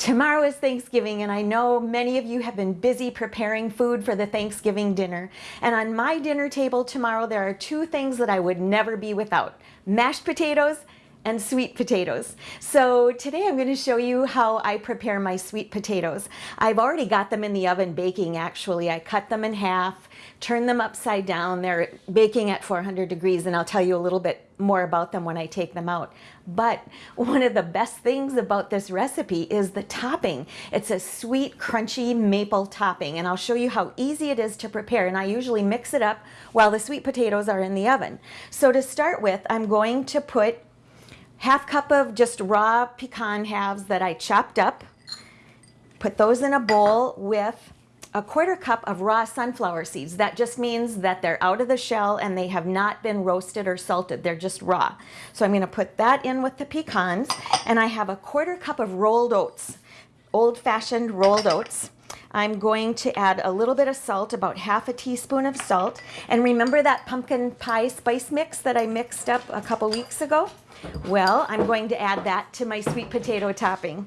Tomorrow is Thanksgiving and I know many of you have been busy preparing food for the Thanksgiving dinner. And on my dinner table tomorrow there are two things that I would never be without. Mashed potatoes and sweet potatoes. So today I'm going to show you how I prepare my sweet potatoes. I've already got them in the oven baking actually. I cut them in half, turn them upside down. They're baking at 400 degrees and I'll tell you a little bit more about them when I take them out. But one of the best things about this recipe is the topping. It's a sweet, crunchy maple topping, and I'll show you how easy it is to prepare. And I usually mix it up while the sweet potatoes are in the oven. So to start with, I'm going to put half cup of just raw pecan halves that I chopped up. Put those in a bowl with a quarter cup of raw sunflower seeds. That just means that they're out of the shell and they have not been roasted or salted. They're just raw. So I'm going to put that in with the pecans. And I have a quarter cup of rolled oats, old-fashioned rolled oats. I'm going to add a little bit of salt, about half a teaspoon of salt. And remember that pumpkin pie spice mix that I mixed up a couple weeks ago? Well, I'm going to add that to my sweet potato topping.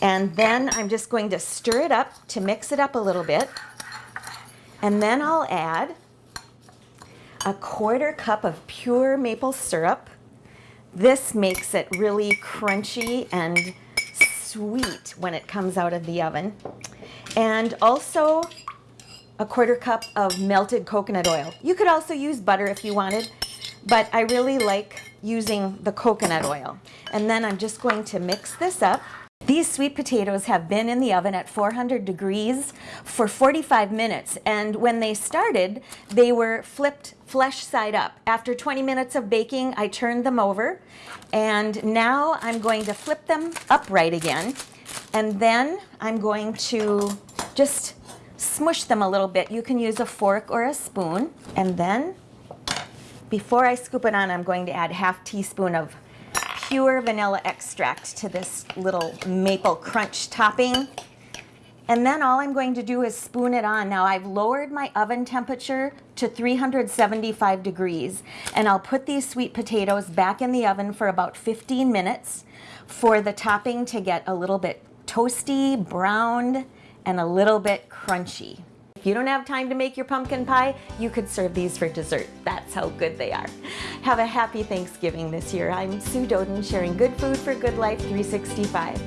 And then I'm just going to stir it up to mix it up a little bit. And then I'll add a quarter cup of pure maple syrup. This makes it really crunchy and sweet when it comes out of the oven. And also a quarter cup of melted coconut oil. You could also use butter if you wanted, but I really like using the coconut oil. And then I'm just going to mix this up. These sweet potatoes have been in the oven at 400 degrees for 45 minutes and when they started they were flipped flesh side up. After 20 minutes of baking I turned them over and now I'm going to flip them upright again and then I'm going to just smush them a little bit. You can use a fork or a spoon and then before I scoop it on I'm going to add half teaspoon of pure vanilla extract to this little maple crunch topping. And then all I'm going to do is spoon it on. Now I've lowered my oven temperature to 375 degrees and I'll put these sweet potatoes back in the oven for about 15 minutes for the topping to get a little bit toasty, browned, and a little bit crunchy. If you don't have time to make your pumpkin pie, you could serve these for dessert. That's how good they are. Have a happy Thanksgiving this year. I'm Sue Doden, sharing good food for good life 365.